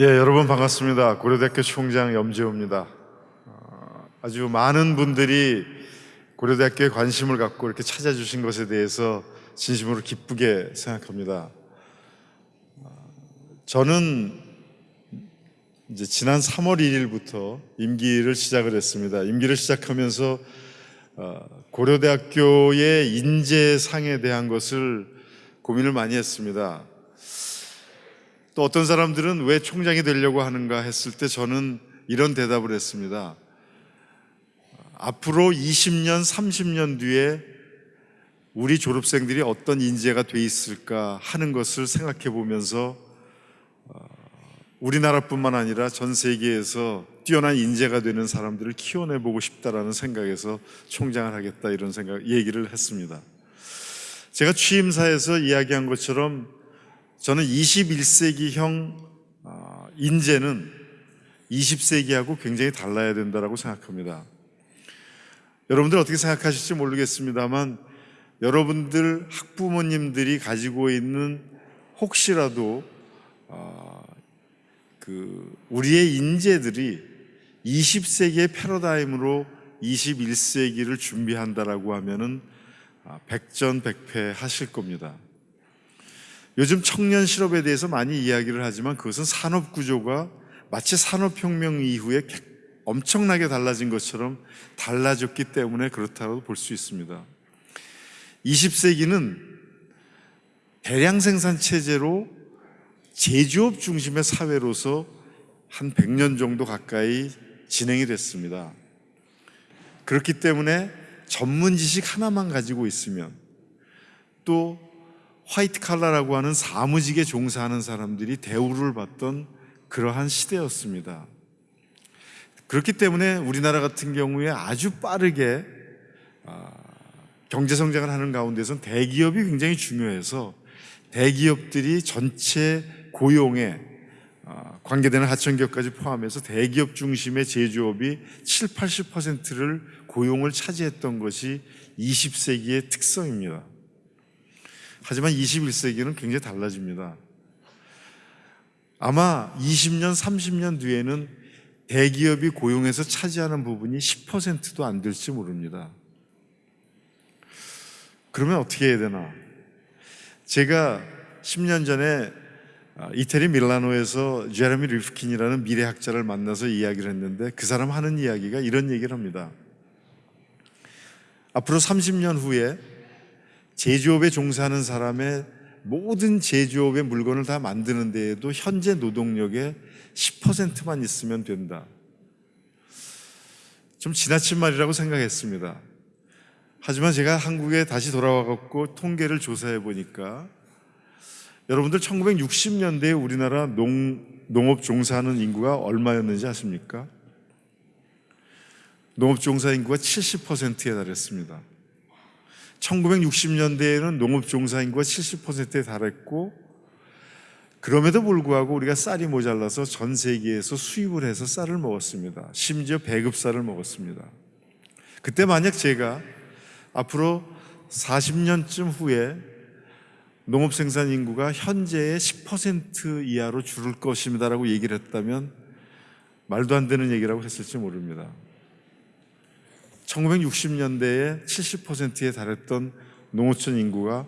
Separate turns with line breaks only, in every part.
예, 여러분 반갑습니다. 고려대학교 총장 염재호입니다. 어, 아주 많은 분들이 고려대학교에 관심을 갖고 이렇게 찾아주신 것에 대해서 진심으로 기쁘게 생각합니다. 어, 저는 이제 지난 3월 1일부터 임기를 시작을 했습니다. 임기를 시작하면서 어, 고려대학교의 인재상에 대한 것을 고민을 많이 했습니다. 또 어떤 사람들은 왜 총장이 되려고 하는가 했을 때 저는 이런 대답을 했습니다. 앞으로 20년, 30년 뒤에 우리 졸업생들이 어떤 인재가 돼 있을까 하는 것을 생각해 보면서 어, 우리나라뿐만 아니라 전 세계에서 뛰어난 인재가 되는 사람들을 키워내 보고 싶다라는 생각에서 총장을 하겠다 이런 생각 얘기를 했습니다. 제가 취임사에서 이야기한 것처럼 저는 21세기형 아, 인재는 20세기하고 굉장히 달라야 된다고 생각합니다. 여러분들 어떻게 생각하실지 모르겠습니다만 여러분들 학부모님들이 가지고 있는 혹시라도 아, 그 우리의 인재들이 20세기의 패러다임으로 21세기를 준비한다라고 하면은 아, 백전백패 하실 겁니다. 요즘 청년 실업에 대해서 많이 이야기를 하지만 그것은 산업 구조가 마치 산업혁명 이후에 엄청나게 달라진 것처럼 달라졌기 때문에 그렇다고 볼 수 있습니다. 20세기는 대량 생산 체제로 제조업 중심의 사회로서 한 100년 정도 가까이 진행이 됐습니다. 그렇기 때문에 전문 지식 하나만 가지고 있으면 또 화이트 칼라라고 하는 사무직에 종사하는 사람들이 대우를 받던 그러한 시대였습니다. 그렇기 때문에 우리나라 같은 경우에 아주 빠르게 아, 경제 성장을 하는 가운데서 대기업이 굉장히 중요해서 대기업들이 전체 고용에 아, 관계되는 하청기업까지 포함해서 대기업 중심의 제조업이 7, 80%를 고용을 차지했던 것이 20세기의 특성입니다. 하지만 21세기는 굉장히 달라집니다. 아마 20년, 30년 뒤에는 대기업이 고용해서 차지하는 부분이 10%도 안 될지 모릅니다. 그러면 어떻게 해야 되나? 제가 10년 전에 아, 이태리 밀라노에서 제레미 리프킨이라는 미래학자를 만나서 이야기를 했는데 그 사람 하는 이야기가 이런 얘기를 합니다. 앞으로 30년 후에 제조업에 종사하는 사람의 모든 제조업의 물건을 다 만드는 데에도 현재 노동력의 10%만 있으면 된다. 좀 지나친 말이라고 생각했습니다. 하지만 제가 한국에 다시 돌아와갖고 통계를 조사해 보니까 여러분들 1960년대에 우리나라 농, 농업 종사하는 인구가 얼마였는지 아십니까? 농업 종사 인구가 70%에 달했습니다. 1960년대에는 농업 종사 인구가 70%에 달했고 그럼에도 불구하고 우리가 쌀이 모자라서 전 세계에서 수입을 해서 쌀을 먹었습니다. 심지어 배급쌀을 먹었습니다. 그때 만약 제가 앞으로 40년쯤 후에 농업 생산 인구가 현재의 10% 이하로 줄을 것입니다라고 얘기를 했다면 말도 안 되는 얘기라고 했을지 모릅니다. 1960년대에 70%에 달했던 농어촌 인구가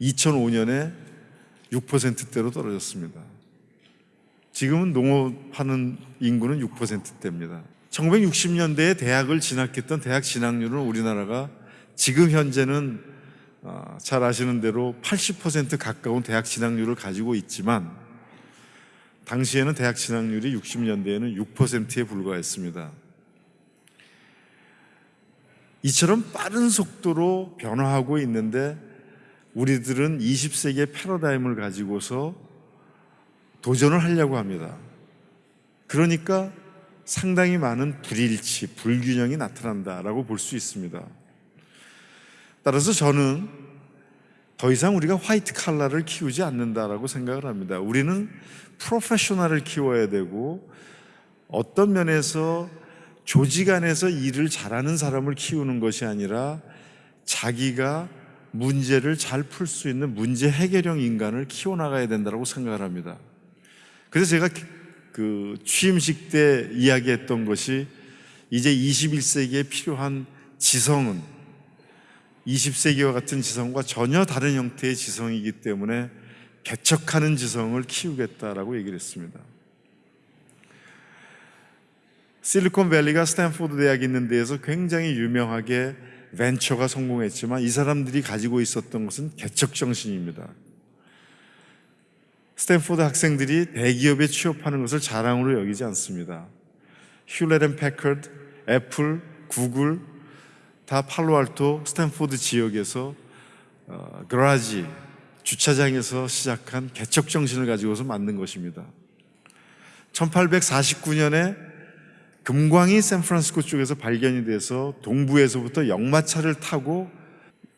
2005년에 6%대로 떨어졌습니다. 지금은 농업하는 인구는 6%대입니다. 1960년대에 대학을 진학했던 대학 진학률은 우리나라가 지금 현재는 아, 잘 아시는 대로 80% 가까운 대학 진학률을 가지고 있지만 당시에는 대학 진학률이 60년대에는 6%에 불과했습니다. 이처럼 빠른 속도로 변화하고 있는데 우리들은 20세기의 패러다임을 가지고서 도전을 하려고 합니다. 그러니까 상당히 많은 불일치, 불균형이 나타난다라고 볼 수 있습니다. 따라서 저는 더 이상 우리가 화이트 칼라를 키우지 않는다라고 생각을 합니다. 우리는 프로페셔널을 키워야 되고 어떤 면에서 조직 안에서 일을 잘하는 사람을 키우는 것이 아니라 자기가 문제를 잘 풀 수 있는 문제 해결형 인간을 키워나가야 된다고 생각을 합니다. 그래서 제가 그 취임식 때 이야기했던 것이 이제 21세기에 필요한 지성은 20세기와 같은 지성과 전혀 다른 형태의 지성이기 때문에 개척하는 지성을 키우겠다라고 얘기를 했습니다. 실리콘밸리가 스탠포드 대학이 있는 데에서 굉장히 유명하게 벤처가 성공했지만 이 사람들이 가지고 있었던 것은 개척 정신입니다. 스탠포드 학생들이 대기업에 취업하는 것을 자랑으로 여기지 않습니다. 앤 패커드, 애플, 구글 다 팔로알토, 스탠포드 지역에서 어, garage 주차장에서 시작한 개척 정신을 가지고서 만든 것입니다. 1849년에 금광이 샌프란시스코 쪽에서 발견이 돼서 동부에서부터 역마차를 타고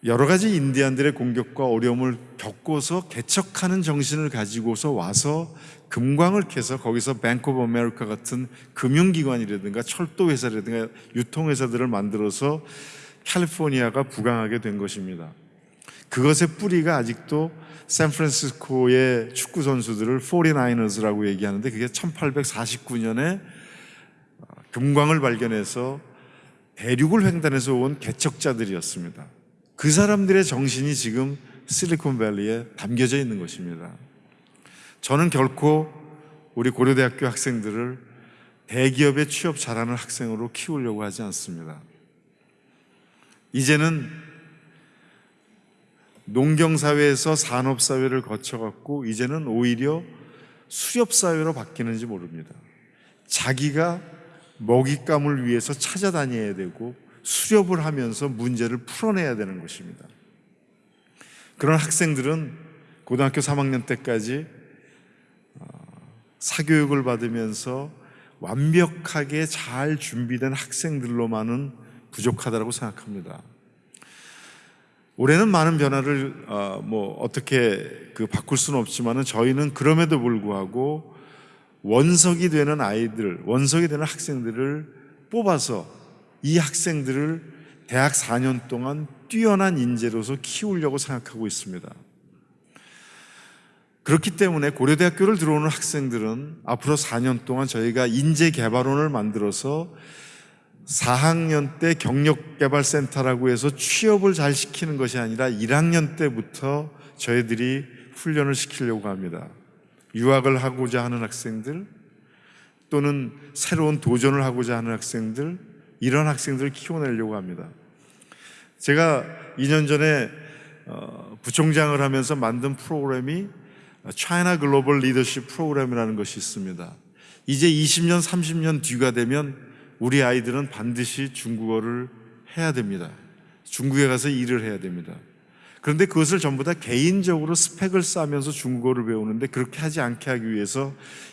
여러 가지 인디안들의 공격과 어려움을 겪고서 개척하는 정신을 가지고서 와서 금광을 캐서 거기서 뱅크 오브 아메리카 같은 금융기관이라든가 철도회사라든가 유통회사들을 만들어서 캘리포니아가 부강하게 된 것입니다. 그것의 뿌리가 아직도 샌프란시스코의 축구 선수들을 49ers라고 얘기하는데 그게 1849년에 금광을 발견해서 대륙을 횡단해서 온 개척자들이었습니다. 그 사람들의 정신이 지금 실리콘밸리에 담겨져 있는 것입니다. 저는 결코 우리 고려대학교 학생들을 대기업에 취업 잘하는 학생으로 키우려고 하지 않습니다. 이제는 농경사회에서 산업사회를 거쳐갖고 이제는 오히려 수렵사회로 바뀌는지 모릅니다. 자기가 먹잇감을 위해서 찾아다녀야 되고 수렵을 하면서 문제를 풀어내야 되는 것입니다. 그런 학생들은 고등학교 3학년 때까지 어, 사교육을 받으면서 완벽하게 잘 준비된 학생들로만은 부족하다고 생각합니다. 올해는 많은 변화를 어, 뭐 어떻게 그 바꿀 수는 없지만은 저희는 그럼에도 불구하고 원석이 되는 아이들, 원석이 되는 학생들을 뽑아서 이 학생들을 대학 4년 동안 뛰어난 인재로서 키우려고 생각하고 있습니다. 그렇기 때문에 고려대학교를 들어오는 학생들은 앞으로 4년 동안 저희가 인재 개발원을 만들어서 4학년 때 경력개발센터라고 해서 취업을 잘 시키는 것이 아니라 1학년 때부터 저희들이 훈련을 시키려고 합니다. 유학을 하고자 하는 학생들 또는 새로운 도전을 하고자 하는 학생들 이런 학생들을 키워내려고 합니다. 제가 2년 전에 어, 부총장을 하면서 만든 프로그램이 차이나 글로벌 리더십 프로그램이라는 것이 있습니다. 이제 20년, 30년 뒤가 되면 우리 아이들은 반드시 중국어를 해야 됩니다. 중국에 가서 일을 해야 됩니다. 그런데 그것을 전부 다 개인적으로 스펙을 쌓으면서 중국어를 배우는데 그렇게 하지 않게 하기 위해서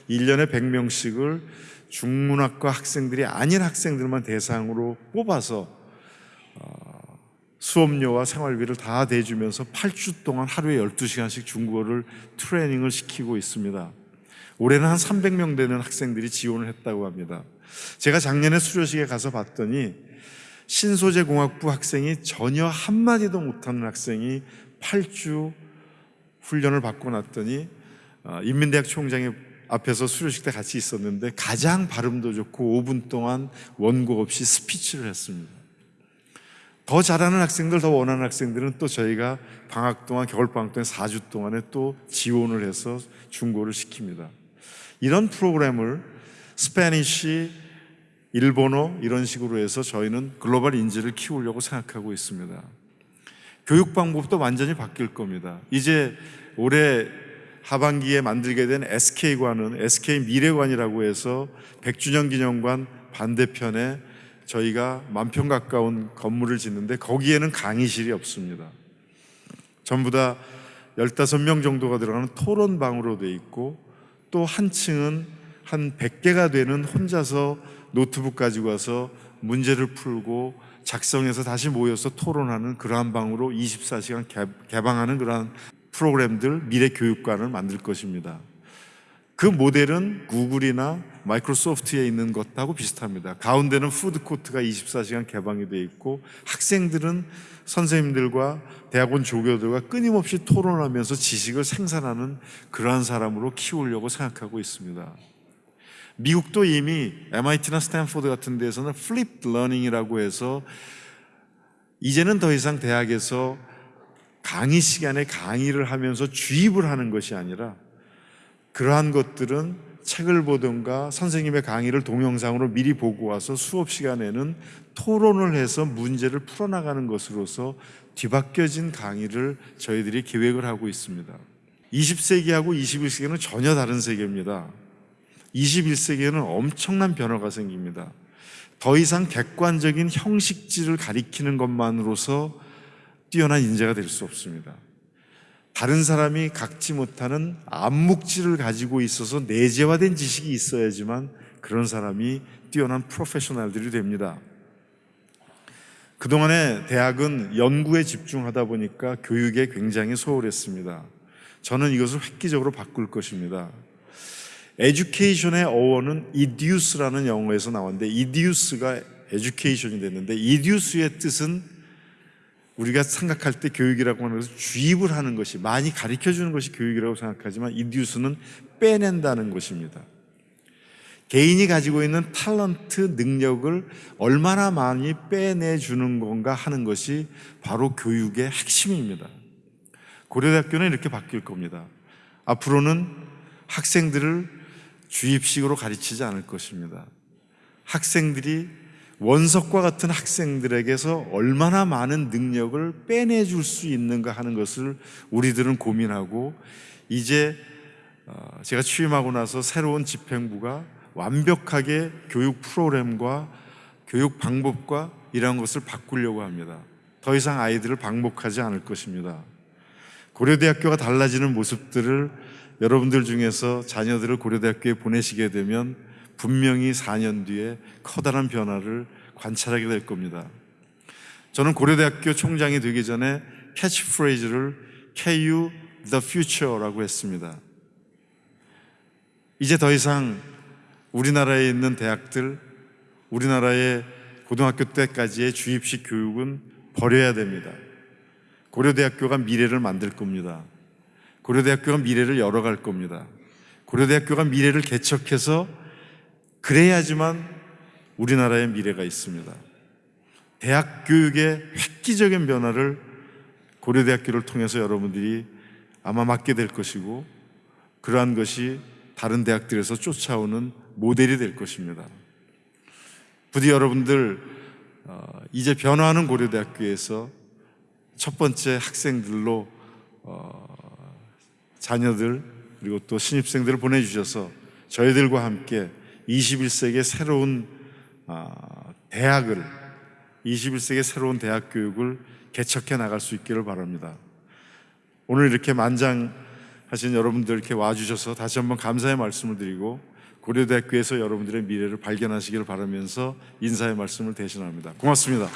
1년에 100명씩을 중문학과 학생들이 아닌 학생들만 대상으로 뽑아서 어, 수업료와 생활비를 다 대주면서 8주 동안 하루에 12시간씩 중국어를 트레이닝을 시키고 있습니다. 올해는 한 300명 되는 학생들이 지원을 했다고 합니다. 제가 작년에 수료식에 가서 봤더니 신소재 공학부 학생이 전혀 한마디도 못하는 학생이 8주 훈련을 받고 났더니 어, 인민대학 총장이 앞에서 수료식 때 같이 있었는데 가장 발음도 좋고 5분 동안 원고 없이 스피치를 했습니다. 더 잘하는 학생들, 더 원하는 학생들은 또 저희가 방학 동안, 겨울방학 동안 4주 동안에 또 지원을 해서 공부를 시킵니다. 이런 프로그램을 Spanish, 일본어 이런 식으로 해서 저희는 글로벌 인재를 키우려고 생각하고 있습니다. 교육 방법도 완전히 바뀔 겁니다. 이제 올해 하반기에 만들게 된 SK관은 SK 미래관이라고 해서 100주년 기념관 반대편에 저희가 만평 가까운 건물을 짓는데 거기에는 강의실이 없습니다. 전부 다 15명 정도가 들어가는 토론방으로 되어 있고 또 한 층은 한 100개가 되는 혼자서 노트북 가지고 와서 문제를 풀고 작성해서 다시 모여서 토론하는 그러한 방으로 24시간 개방하는 그러한 프로그램들 미래 교육관을 만들 것입니다. 그 모델은 구글이나 마이크로소프트에 있는 것하고 비슷합니다. 가운데는 푸드코트가 24시간 개방이 되어 있고 학생들은 선생님들과 대학원 조교들과 끊임없이 토론하면서 지식을 생산하는 그러한 사람으로 키우려고 생각하고 있습니다. 미국도 이미 MIT나 스탠포드 같은 데에서는 flip learning이라고 해서 이제는 더 이상 대학에서 강의 시간에 강의를 하면서 주입을 하는 것이 아니라 그러한 것들은 책을 보든가 선생님의 강의를 동영상으로 미리 보고 와서 수업 시간에는 토론을 해서 문제를 풀어나가는 것으로서 뒤바뀌어진 강의를 저희들이 기획을 하고 있습니다. 20세기하고 21세기는 전혀 다른 세계입니다. 21세기에는 엄청난 변화가 생깁니다. 더 이상 객관적인 형식질을 가리키는 것만으로서 뛰어난 인재가 될 수 없습니다. 다른 사람이 갖지 못하는 암묵질을 가지고 있어서 내재화된 지식이 있어야지만 그런 사람이 뛰어난 프로페셔널들이 됩니다. 그동안에 대학은 연구에 집중하다 보니까 교육에 굉장히 소홀했습니다. 저는 이것을 획기적으로 바꿀 것입니다. 에듀케이션의 어원은 이디우스라는 영어에서 나왔는데 이디우스가 에듀케이션이 됐는데 이디우스의 뜻은 우리가 생각할 때 교육이라고 하는 것은 주입을 하는 것이 많이 가르쳐 주는 것이 교육이라고 생각하지만 이디우스는 빼낸다는 것입니다. 개인이 가지고 있는 탤런트 능력을 얼마나 많이 빼내 주는 건가 하는 것이 바로 교육의 핵심입니다. 고려대학교는 이렇게 바뀔 겁니다. 앞으로는 학생들을 주입식으로 가르치지 않을 것입니다. 학생들이 원석과 같은 학생들에게서 얼마나 많은 능력을 빼내줄 수 있는가 하는 것을 우리들은 고민하고 이제 어, 제가 취임하고 나서 새로운 집행부가 완벽하게 교육 프로그램과 교육 방법과 이러한 것을 바꾸려고 합니다. 더 이상 아이들을 방목하지 않을 것입니다. 고려대학교가 달라지는 모습들을 여러분들 중에서 자녀들을 고려대학교에 보내시게 되면 분명히 4년 뒤에 커다란 변화를 관찰하게 될 겁니다. 저는 고려대학교 총장이 되기 전에 캐치프레이즈를 KU the future라고 했습니다. 이제 더 이상 우리나라에 있는 대학들, 우리나라의 고등학교 때까지의 주입식 교육은 버려야 됩니다. 고려대학교가 미래를 만들 겁니다. 고려대학교가 미래를 열어갈 겁니다. 고려대학교가 미래를 개척해서 그래야지만 우리나라의 미래가 있습니다. 대학 교육의 획기적인 변화를 고려대학교를 통해서 여러분들이 아마 맡게 될 것이고 그러한 것이 다른 대학들에서 쫓아오는 모델이 될 것입니다. 부디 여러분들 어, 이제 변화하는 고려대학교에서 첫 번째 학생들로 어, 자녀들 그리고 또 신입생들을 보내주셔서 저희들과 함께 21세기의 새로운 아, 대학을 21세기의 새로운 대학 교육을 개척해 나갈 수 있기를 바랍니다. 오늘 이렇게 만장하신 여러분들 이렇게 와주셔서 다시 한번 감사의 말씀을 드리고 고려대학교에서 여러분들의 미래를 발견하시기를 바라면서 인사의 말씀을 대신합니다. 고맙습니다.